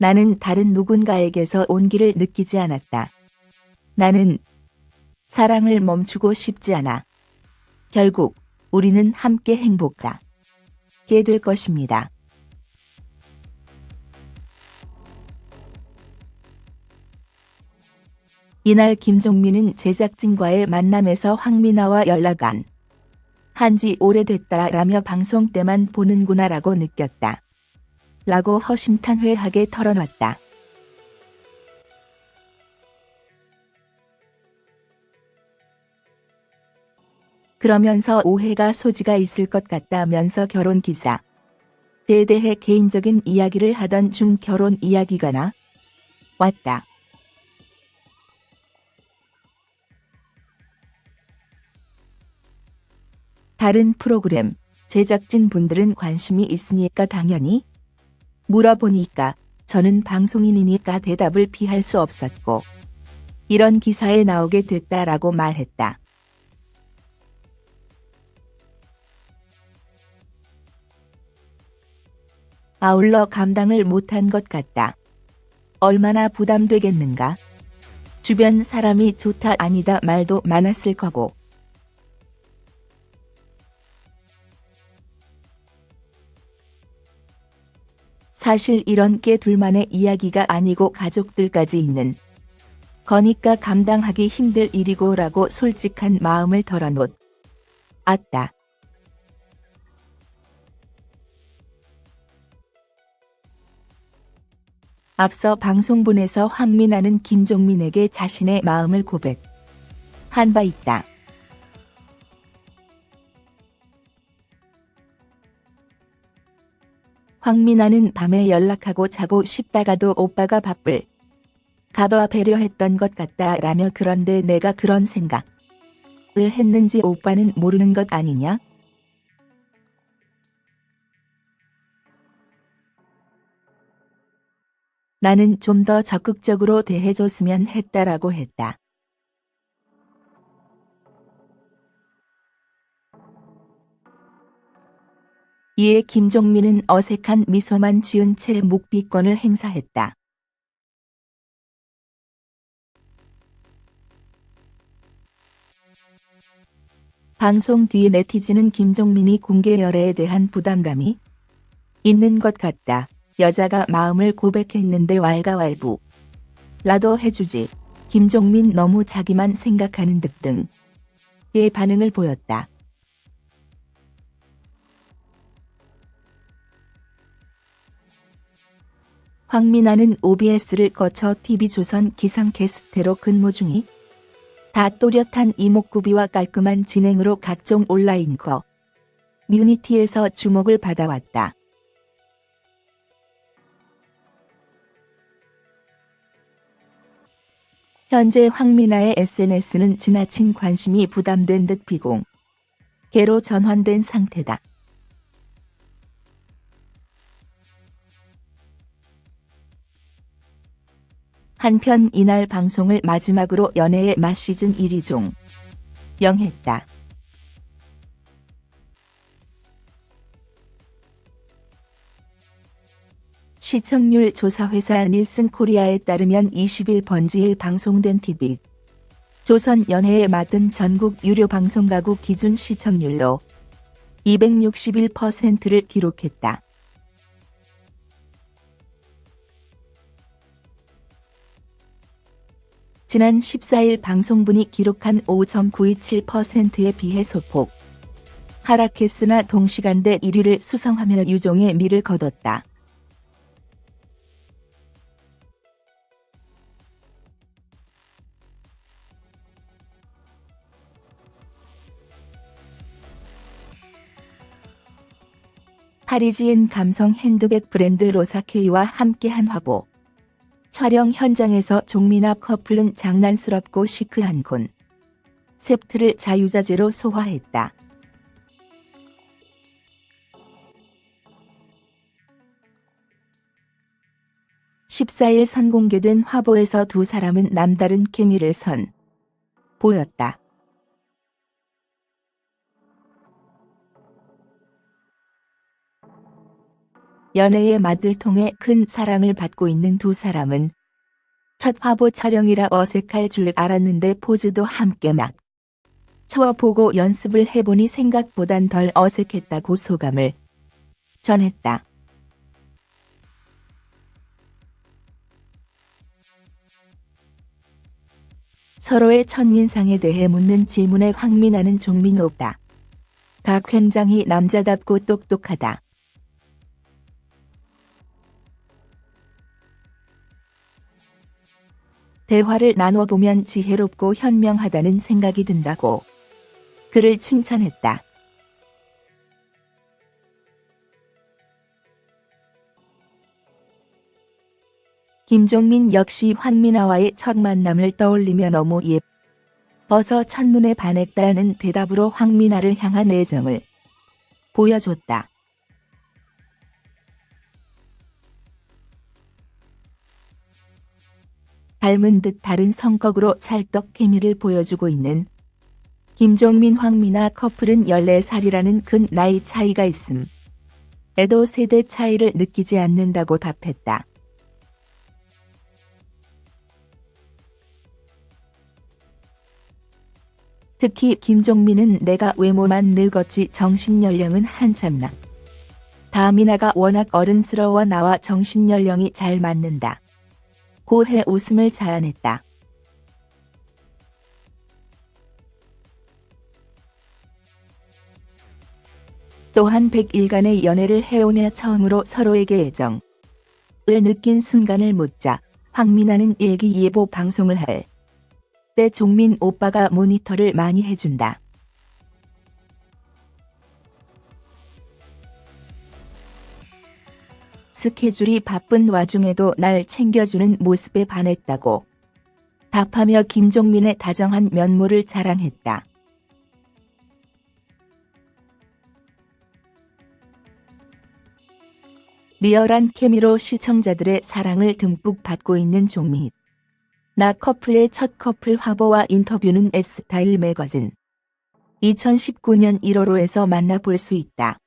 나는 다른 누군가에게서 온기를 느끼지 않았다. 나는 사랑을 멈추고 싶지 않아. 결국 우리는 함께 행복하게 될 것입니다. 이날 김종민은 제작진과의 만남에서 황미나와 연락안 한지 오래됐다라며 방송 때만 보는구나라고 느꼈다. 라고 허심탄회하게 털어놨다. 그러면서 오해가 소지가 있을 것 같다면서 결혼 기사. 에 대해 개인적인 이야기를 하던 중 결혼 이야기가 나 왔다. 다른 프로그램 제작진 분들은 관심이 있으니까 당연히 물어보니까 저는 방송인이니까 대답을 피할 수 없었고 이런 기사에 나오게 됐다라고 말했다. 아울러 감당을 못한 것 같다. 얼마나 부담되겠는가? 주변 사람이 좋다 아니다 말도 많았을 거고. 사실 이런 게 둘만의 이야기가 아니고 가족들까지 있는 거니까 감당하기 힘들 일이고 라고 솔직한 마음을 털어놓. 았다. 앞서 방송분에서 황민아는 김종민에게 자신의 마음을 고백한 바 있다. 황민아는 밤에 연락하고 자고 싶다가도 오빠가 바쁠 가봐 배려했던 것 같다 라며 그런데 내가 그런 생각을 했는지 오빠는 모르는 것 아니냐? 나는 좀 더 적극적으로 대해줬으면 했다라고 했다. 이에 김종민은 어색한 미소만 지은 채 묵비권을 행사했다. 방송 뒤 네티즌은 김종민이 공개 열애에 대한 부담감이 있는 것 같다. 여자가 마음을 고백했는데 왈가왈부. 라도 해주지. 김종민 너무 자기만 생각하는 듯 등의 반응을 보였다. 황민아는 OBS를 거쳐 TV조선 기상캐스트로 근무 중이 다 또렷한 이목구비와 깔끔한 진행으로 각종 온라인 커 뮤니티에서 주목을 받아왔다. 현재 황민아의 SNS는 지나친 관심이 부담된 듯 비공 개로 전환된 상태다. 한편 이날 방송을 마지막으로 연애의 맛 시즌 1위 종 영했다. 시청률 조사회사 닐슨 코리아에 따르면 20일 번지일 방송된 TV 조선 연애에 맡은 전국 유료 방송가구 기준 시청률로 261%를 기록했다. 지난 14일 방송분이 기록한 5.927%에 비해 소폭 하락했으나 동시간대 1위를 수성하며 유종의 미를 거뒀다. 파리지엔 감성 핸드백 브랜드 로사케이와 함께한 화보. 촬영 현장에서 종민아 커플은 장난스럽고 시크한 곤 셉트를 자유자재로 소화했다. (14일) 선공개된 화보에서 두 사람은 남다른 케미를 선 보였다. 연애의 맛을 통해 큰 사랑을 받고 있는 두 사람은 첫 화보 촬영이라 어색할 줄 알았는데 포즈도 함께 막 쳐보고 연습을 해보니 생각보단 덜 어색했다고 소감을 전했다. 서로의 첫인상에 대해 묻는 질문에 황민아는 종민 오빠. 각 현장이 남자답고 똑똑하다. 대화를 나눠보면 지혜롭고 현명하다는 생각이 든다고 그를 칭찬했다. 김종민 역시 황민아와의 첫 만남을 떠올리며 너무 예뻐서 첫눈에 반했다는 대답으로 황민아를 향한 애정을 보여줬다. 닮은 듯 다른 성격으로 찰떡 케미를 보여주고 있는 김종민 황민아 커플은 14살이라는 큰 나이 차이가 있음. 에도 세대 차이를 느끼지 않는다고 답했다. 특히 김종민은 내가 외모만 늙었지 정신연령은 한참 나. 다미나가 워낙 어른스러워 나와 정신연령이 잘 맞는다. 고해 웃음을 자아냈다. 또한 100일간의 연애를 해오며 처음으로 서로에게 애정을 느낀 순간을 묻자 황민아는 일기예보 방송을 할 때 종민 오빠가 모니터를 많이 해준다. 스케줄이 바쁜 와중에도 날 챙겨주는 모습에 반했다고 답하며 김종민의 다정한 면모를 자랑했다. 리얼한 케미로 시청자들의 사랑을 듬뿍 받고 있는 종민. 나 커플의 첫 커플 화보와 인터뷰는 S타일 매거진 2019년 1월호에서 만나볼 수 있다.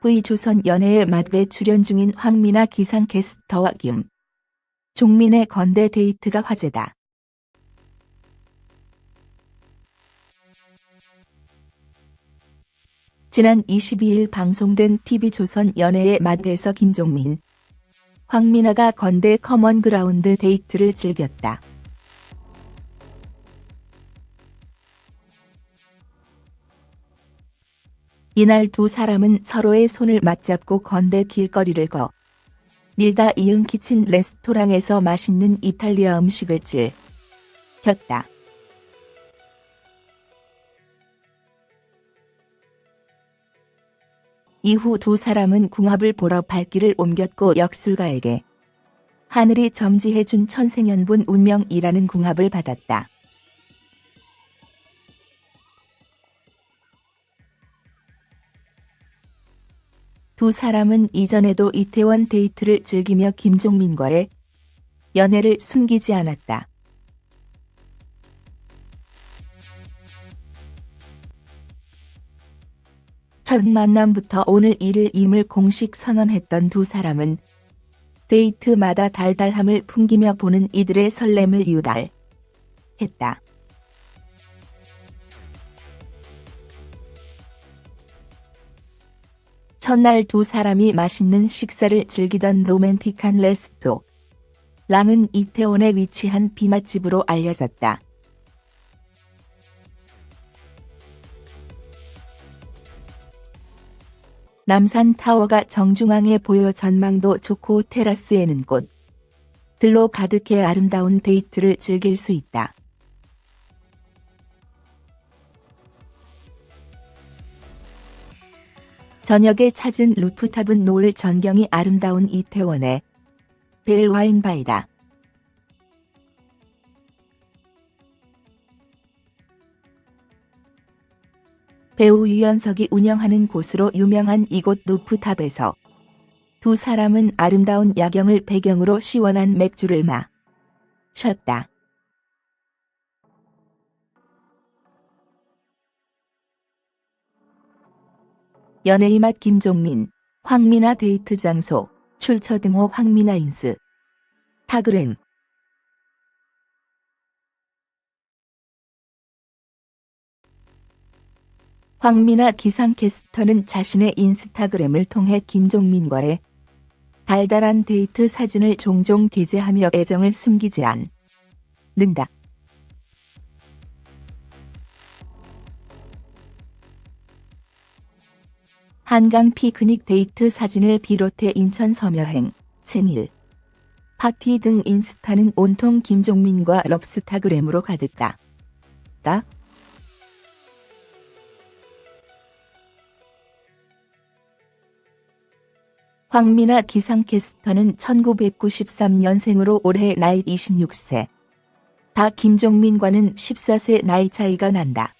V조선 연애의 맛에 출연 중인 황미나 기상캐스터와 김 종민의 건대 데이트가 화제다. 지난 22일 방송된 TV조선 연애의 맛에서 김종민, 황미나가 건대 커먼그라운드 데이트를 즐겼다. 이날 두 사람은 서로의 손을 맞잡고 건대 길거리를 거닐다 이응 키친 레스토랑에서 맛있는 이탈리아 음식을 즐겼다. 이후 두 사람은 궁합을 보러 발길을 옮겼고 역술가에게 하늘이 점지해준 천생연분 운명이라는 궁합을 받았다. 두 사람은 이전에도 이태원 데이트를 즐기며 김종민과의 연애를 숨기지 않았다. 첫 만남부터 오늘 일일임을 공식 선언했던 두 사람은 데이트마다 달달함을 풍기며 보는 이들의 설렘을 유달했다. 첫날 두 사람이 맛있는 식사를 즐기던 로맨틱한 레스토. 랑은 이태원에 위치한 비맛집으로 알려졌다. 남산 타워가 정중앙에 보여 전망도 좋고 테라스에는 꽃 들로 가득해 아름다운 데이트를 즐길 수 있다. 저녁에 찾은 루프탑은 노을 전경이 아름다운 이태원의 벨와인바이다. 배우 유연석이 운영하는 곳으로 유명한 이곳 rooftop에서 두 사람은 아름다운 야경을 배경으로 시원한 맥주를 마셨다. 연애의 맛 김종민, 황미나 데이트 장소, 출처 등호 황미나 인스. 타그램. 황미나 기상캐스터는 자신의 인스타그램을 통해 김종민과의 달달한 데이트 사진을 종종 게재하며 애정을 숨기지 않는다. 한강 피크닉 데이트 사진을 비롯해 인천 섬여행, 생일, 파티 등 인스타는 온통 김종민과 럽스타그램으로 가득하다. 다 황미나 기상캐스터는 1993년생으로 올해 나이 26세. 다 김종민과는 14세 나이 차이가 난다.